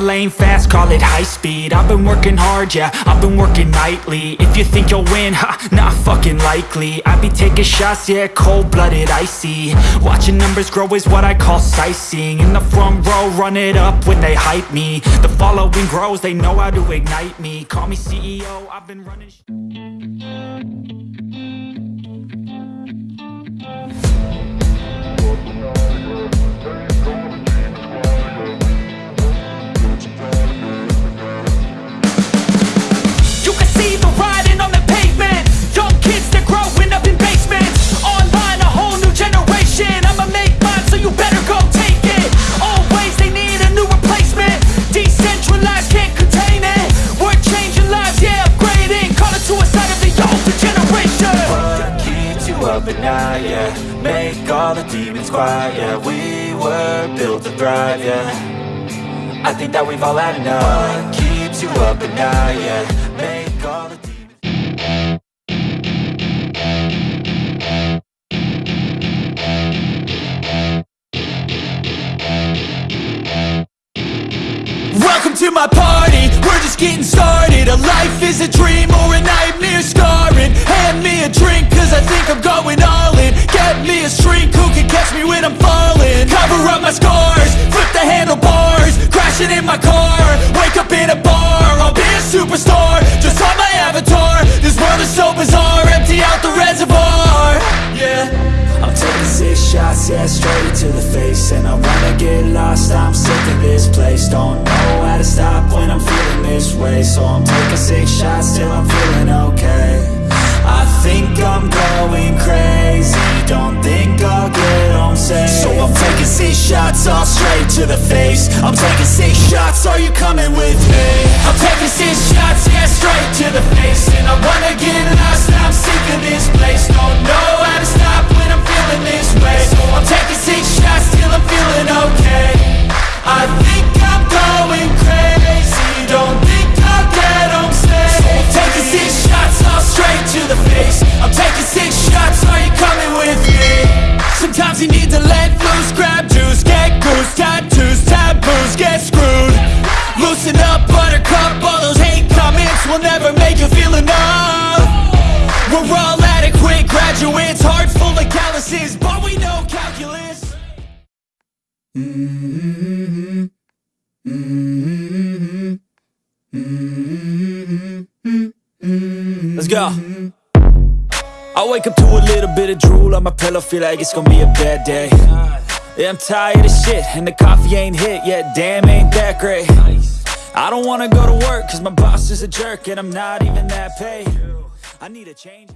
ain't fast, call it high speed. I've been working hard, yeah, I've been working nightly. If you think you'll win, ha, not fucking likely. I be taking shots, yeah, cold-blooded, icy. Watching numbers grow is what I call sightseeing. In the front row, run it up when they hype me. The following grows, they know how to ignite me. Call me CEO, I've been running up at night, yeah. Make all the demons quiet, yeah. We were built to thrive, yeah. I think that we've all had enough. What keeps you up at night, yeah? Make all the Welcome to my party, we're just getting started. A life is me when I'm falling. Cover up my scars, flip the handlebars Crashing in my car, wake up in a bar I'll be a superstar, just on my avatar This world is so bizarre, empty out the reservoir. Yeah. I'm taking six shots, yeah, straight to the face. And I wanna get lost, I'm sick of this place. Don't know how to stop I'm taking six shots, are you coming with me? I'm taking six shots, yeah, straight to the face And I wanna get lost, but we know calculus. Let's go. I wake up to a little bit of drool on my pillow, feel like it's gonna be a bad day. Yeah, I'm tired of shit, and the coffee ain't hit yet, damn, ain't that great. I don't wanna go to work, cause my boss is a jerk, and I'm not even that paid. I need a change.